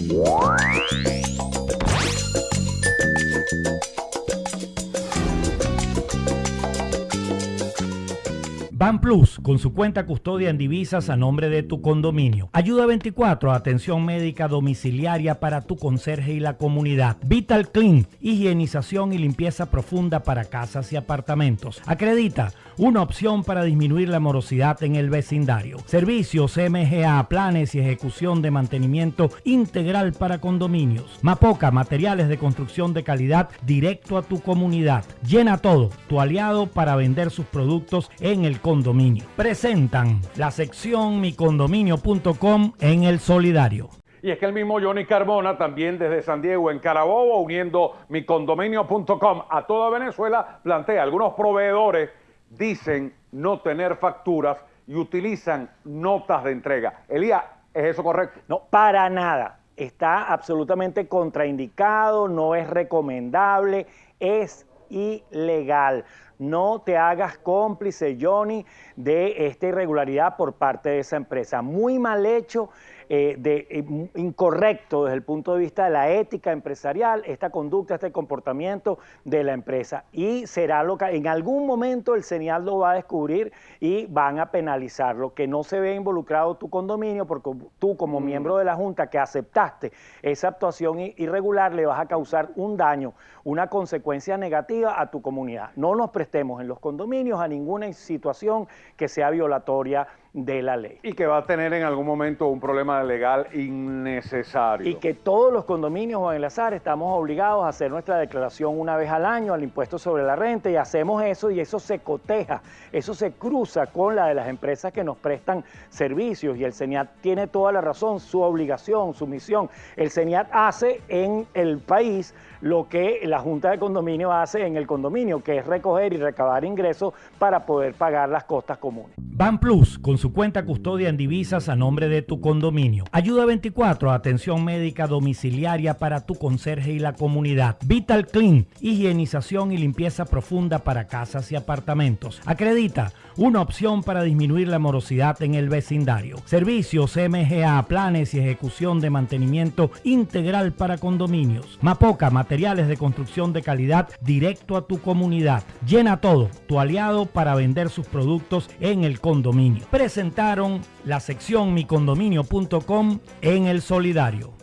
Thank you. Ban Plus, con su cuenta custodia en divisas a nombre de tu condominio. Ayuda 24, atención médica domiciliaria para tu conserje y la comunidad. Vital Clean, higienización y limpieza profunda para casas y apartamentos. Acredita, una opción para disminuir la morosidad en el vecindario. Servicios MGA, planes y ejecución de mantenimiento integral para condominios. Mapoca, materiales de construcción de calidad directo a tu comunidad. Llena todo, tu aliado para vender sus productos en el condominio. Presentan la sección micondominio.com en el solidario. Y es que el mismo Johnny Carbona, también desde San Diego, en Carabobo, uniendo micondominio.com a toda Venezuela, plantea algunos proveedores dicen no tener facturas y utilizan notas de entrega. Elías, ¿es eso correcto? No, para nada. Está absolutamente contraindicado, no es recomendable, es ilegal. No te hagas cómplice, Johnny, de esta irregularidad por parte de esa empresa. Muy mal hecho, eh, de, eh, incorrecto desde el punto de vista de la ética empresarial, esta conducta, este comportamiento de la empresa. Y será lo que en algún momento el señal lo va a descubrir y van a penalizarlo. Que no se ve involucrado tu condominio, porque tú como mm. miembro de la Junta que aceptaste esa actuación irregular, le vas a causar un daño, una consecuencia negativa a tu comunidad. No nos en los condominios a ninguna situación que sea violatoria de la ley. Y que va a tener en algún momento un problema legal innecesario. Y que todos los condominios, Juan Elazar, estamos obligados a hacer nuestra declaración una vez al año al impuesto sobre la renta y hacemos eso y eso se coteja, eso se cruza con la de las empresas que nos prestan servicios y el CENIAT tiene toda la razón, su obligación, su misión. El CENIAT hace en el país lo que la Junta de Condominio hace en el condominio, que es recoger y recabar ingresos para poder pagar las costas comunes. Ban Plus, con su cuenta custodia en divisas a nombre de tu condominio. Ayuda 24, atención médica domiciliaria para tu conserje y la comunidad. Vital Clean, higienización y limpieza profunda para casas y apartamentos. Acredita, una opción para disminuir la morosidad en el vecindario. Servicios MGA, planes y ejecución de mantenimiento integral para condominios. Mapoca, materiales de construcción de calidad directo a tu comunidad. Llena todo, tu aliado para vender sus productos en el condominio presentaron la sección micondominio.com en el solidario.